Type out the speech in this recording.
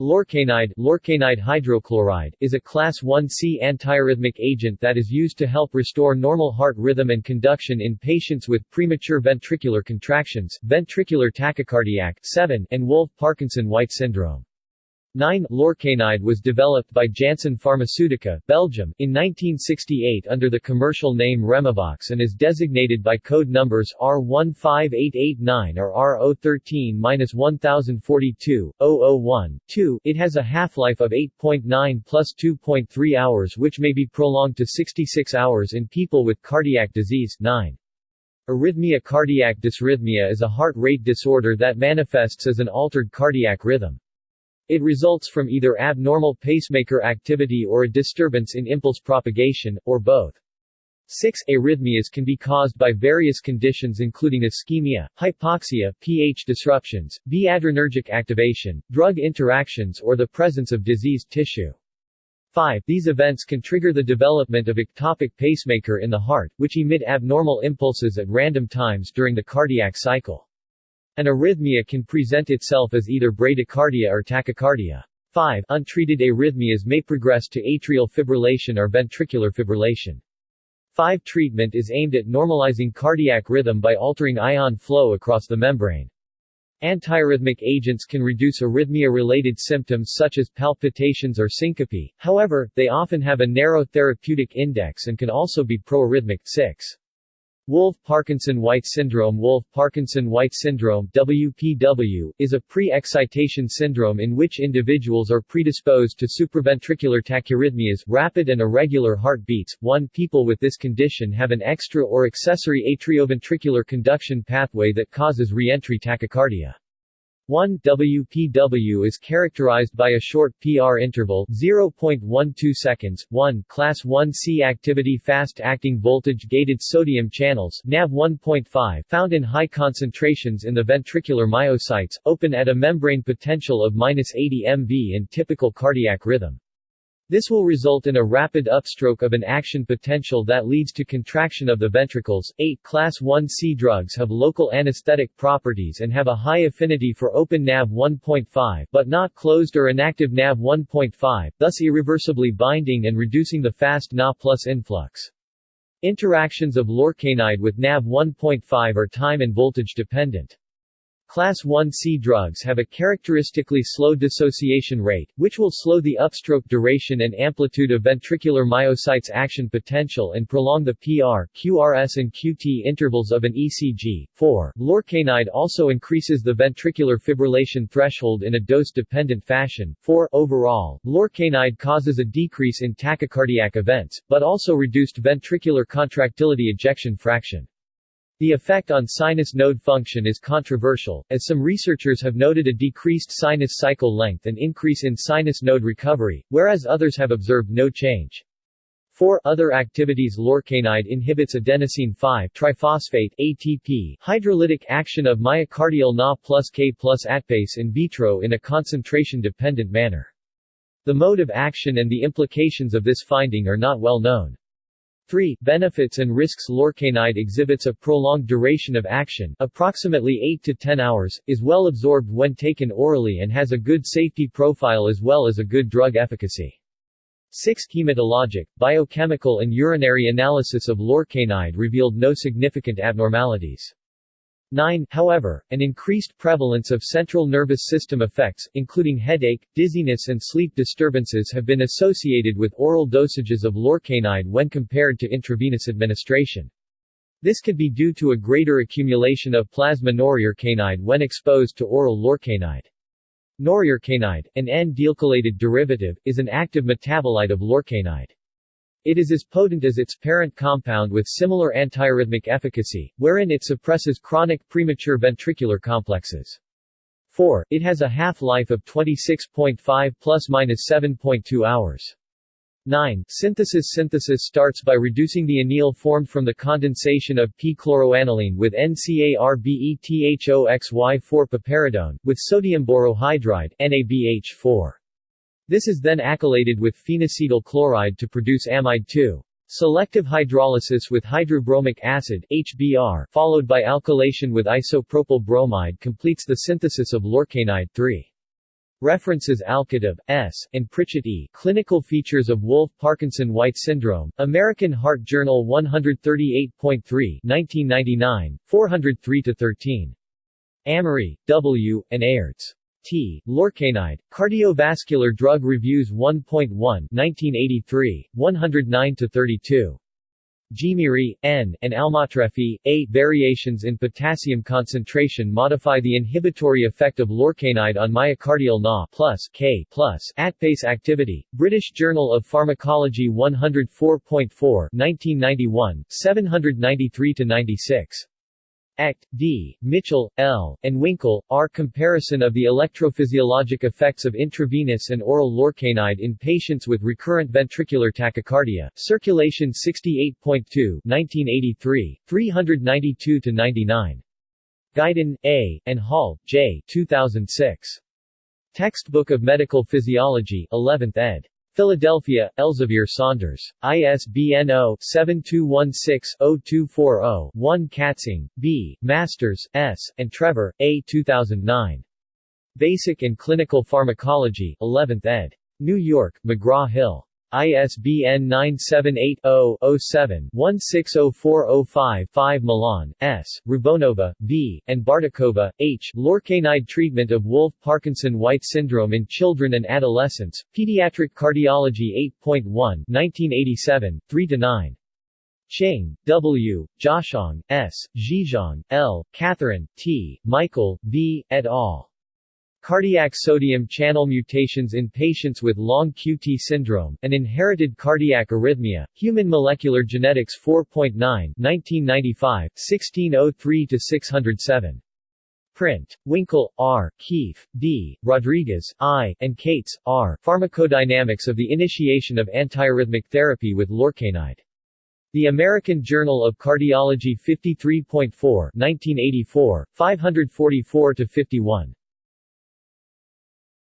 Lorcainide, lorcainide hydrochloride is a class 1C antiarrhythmic agent that is used to help restore normal heart rhythm and conduction in patients with premature ventricular contractions, ventricular tachycardiac 7, and Wolff-Parkinson-White syndrome. 9 Lorcainide was developed by Janssen Pharmaceutica, Belgium, in 1968 under the commercial name Remevox and is designated by code numbers R15889 or R013-1042-001-2. It has a half-life of 8.9 plus 2.3 hours which may be prolonged to 66 hours in people with cardiac disease 9. Arrhythmia Cardiac dysrhythmia is a heart rate disorder that manifests as an altered cardiac rhythm. It results from either abnormal pacemaker activity or a disturbance in impulse propagation, or both. 6. Arrhythmias can be caused by various conditions including ischemia, hypoxia, pH disruptions, B-adrenergic activation, drug interactions or the presence of diseased tissue. 5. These events can trigger the development of ectopic pacemaker in the heart, which emit abnormal impulses at random times during the cardiac cycle. An arrhythmia can present itself as either bradycardia or tachycardia. 5. Untreated arrhythmias may progress to atrial fibrillation or ventricular fibrillation. 5. Treatment is aimed at normalizing cardiac rhythm by altering ion flow across the membrane. Antiarrhythmic agents can reduce arrhythmia-related symptoms such as palpitations or syncope, however, they often have a narrow therapeutic index and can also be proarrhythmic. 6. Wolff-Parkinson-White syndrome Wolff-Parkinson-White syndrome WPW, is a pre-excitation syndrome in which individuals are predisposed to supraventricular tachyarrhythmias, rapid and irregular heartbeats. 1. People with this condition have an extra or accessory atrioventricular conduction pathway that causes reentry tachycardia. 1 WPW is characterized by a short PR interval 0.12 seconds, 1 Class 1C activity fast-acting voltage-gated sodium channels NAV 1.5 found in high concentrations in the ventricular myocytes, open at a membrane potential of 80 MV in typical cardiac rhythm. This will result in a rapid upstroke of an action potential that leads to contraction of the ventricles. 8. Class 1C drugs have local anesthetic properties and have a high affinity for open NAV 1.5 but not closed or inactive NAV 1.5, thus irreversibly binding and reducing the fast Na plus influx. Interactions of lorcainide with NAV 1.5 are time and voltage dependent. Class 1C drugs have a characteristically slow dissociation rate, which will slow the upstroke duration and amplitude of ventricular myocytes action potential and prolong the PR, QRS and QT intervals of an ECG. 4. Lorcainide also increases the ventricular fibrillation threshold in a dose-dependent fashion. 4. Overall, lorcainide causes a decrease in tachycardiac events, but also reduced ventricular contractility ejection fraction. The effect on sinus node function is controversial, as some researchers have noted a decreased sinus cycle length and increase in sinus node recovery, whereas others have observed no change. 4. Other activities Lorcainide inhibits adenosine 5-triphosphate ATP hydrolytic action of myocardial Na plus K plus ATPase in vitro in a concentration-dependent manner. The mode of action and the implications of this finding are not well known. 3. Benefits and risks Lorcainide exhibits a prolonged duration of action approximately 8 to 10 hours, is well absorbed when taken orally and has a good safety profile as well as a good drug efficacy. 6. Hematologic, biochemical and urinary analysis of Lorcainide revealed no significant abnormalities. 9. However, an increased prevalence of central nervous system effects, including headache, dizziness and sleep disturbances have been associated with oral dosages of lorcainide when compared to intravenous administration. This could be due to a greater accumulation of plasma noryorcainide when exposed to oral lorcainide. Noryorcainide, an N-dealkylated derivative, is an active metabolite of lorcainide. It is as potent as its parent compound with similar antiarrhythmic efficacy, wherein it suppresses chronic premature ventricular complexes. 4. It has a half-life of 26.5 plus minus 7.2 hours. 9. Synthesis Synthesis starts by reducing the anil formed from the condensation of p-chloroaniline with NCARBETHOXY4 piperidone, with sodium borohydride NaBH4. This is then alkylated with phenacetyl chloride to produce amide 2. Selective hydrolysis with hydrobromic acid HBr, followed by alkylation with isopropyl bromide completes the synthesis of lorcainide 3. References Alkatab, S., and Pritchett E. Clinical Features of Wolff-Parkinson-White Syndrome, American Heart Journal 138.3 1999, 403-13. Amory, W., and Aerts. T. Lorcainide, Cardiovascular Drug Reviews 1.1 1983, 109-32. Gimiri, N., and Almatrefi, A. Variations in potassium concentration modify the inhibitory effect of lorcainide on myocardial Na plus K plus ATPase activity. British Journal of Pharmacology 104.4 1991, 793-96. Echt, D., Mitchell, L., and Winkle, R. Comparison of the electrophysiologic effects of intravenous and oral lorcainide in patients with recurrent ventricular tachycardia, Circulation 68.2 1983, 392-99. Guyton, A., and Hall, J. 2006. Textbook of Medical Physiology 11th ed. Philadelphia, Elsevier Saunders. ISBN 0-7216-0240-1 Katzing, B., Masters, S., and Trevor, A. 2009. Basic and Clinical Pharmacology 11th ed. New York, McGraw-Hill. ISBN 978-0-07-160405-5 Milan, S., Rubonova, V., and Bartikova, H. Lorcainide Treatment of Wolff-Parkinson-White Syndrome in Children and Adolescents, Pediatric Cardiology 8.1 1987, 3-9. Cheng, W., Jiashong, S., Zhizhong, L., Catherine, T., Michael, V., et al. Cardiac sodium channel mutations in patients with long QT syndrome, an inherited cardiac arrhythmia, Human Molecular Genetics 4.9 1995, 1603-607. Print. Winkel, R., Keefe, D., Rodriguez, I., and Cates, R. Pharmacodynamics of the Initiation of Antiarrhythmic Therapy with Lorcainide. The American Journal of Cardiology 53.4 1984, 544-51.